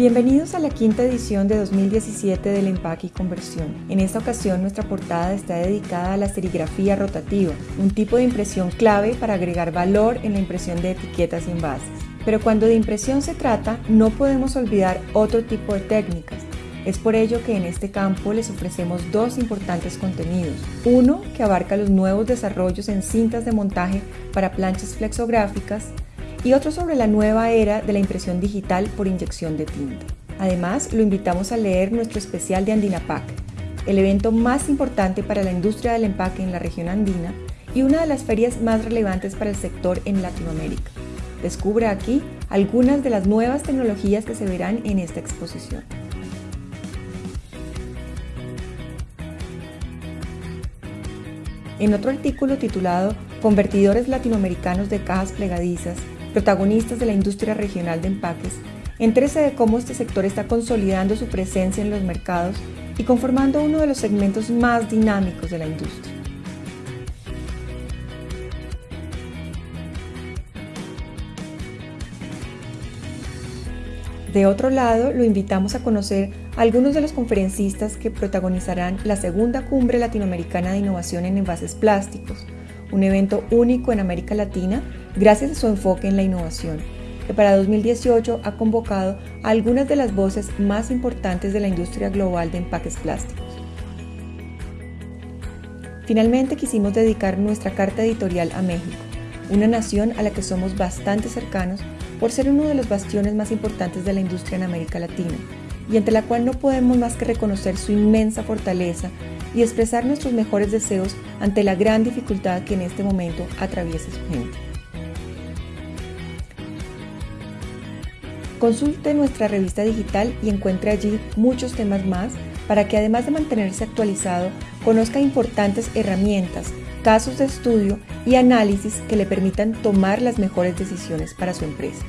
Bienvenidos a la quinta edición de 2017 del Empaque y Conversión. En esta ocasión nuestra portada está dedicada a la serigrafía rotativa, un tipo de impresión clave para agregar valor en la impresión de etiquetas y envases. Pero cuando de impresión se trata, no podemos olvidar otro tipo de técnicas. Es por ello que en este campo les ofrecemos dos importantes contenidos. Uno que abarca los nuevos desarrollos en cintas de montaje para planchas flexográficas y otro sobre la nueva era de la impresión digital por inyección de tinta. Además, lo invitamos a leer nuestro especial de Andinapac, el evento más importante para la industria del empaque en la región andina y una de las ferias más relevantes para el sector en Latinoamérica. Descubre aquí algunas de las nuevas tecnologías que se verán en esta exposición. En otro artículo titulado Convertidores latinoamericanos de cajas plegadizas protagonistas de la industria regional de empaques, entérese de cómo este sector está consolidando su presencia en los mercados y conformando uno de los segmentos más dinámicos de la industria. De otro lado, lo invitamos a conocer a algunos de los conferencistas que protagonizarán la segunda cumbre latinoamericana de innovación en envases plásticos, un evento único en América Latina gracias a su enfoque en la innovación, que para 2018 ha convocado a algunas de las voces más importantes de la industria global de empaques plásticos. Finalmente quisimos dedicar nuestra carta editorial a México, una nación a la que somos bastante cercanos por ser uno de los bastiones más importantes de la industria en América Latina y ante la cual no podemos más que reconocer su inmensa fortaleza y expresar nuestros mejores deseos ante la gran dificultad que en este momento atraviesa su gente. Consulte nuestra revista digital y encuentre allí muchos temas más para que además de mantenerse actualizado, conozca importantes herramientas, casos de estudio y análisis que le permitan tomar las mejores decisiones para su empresa.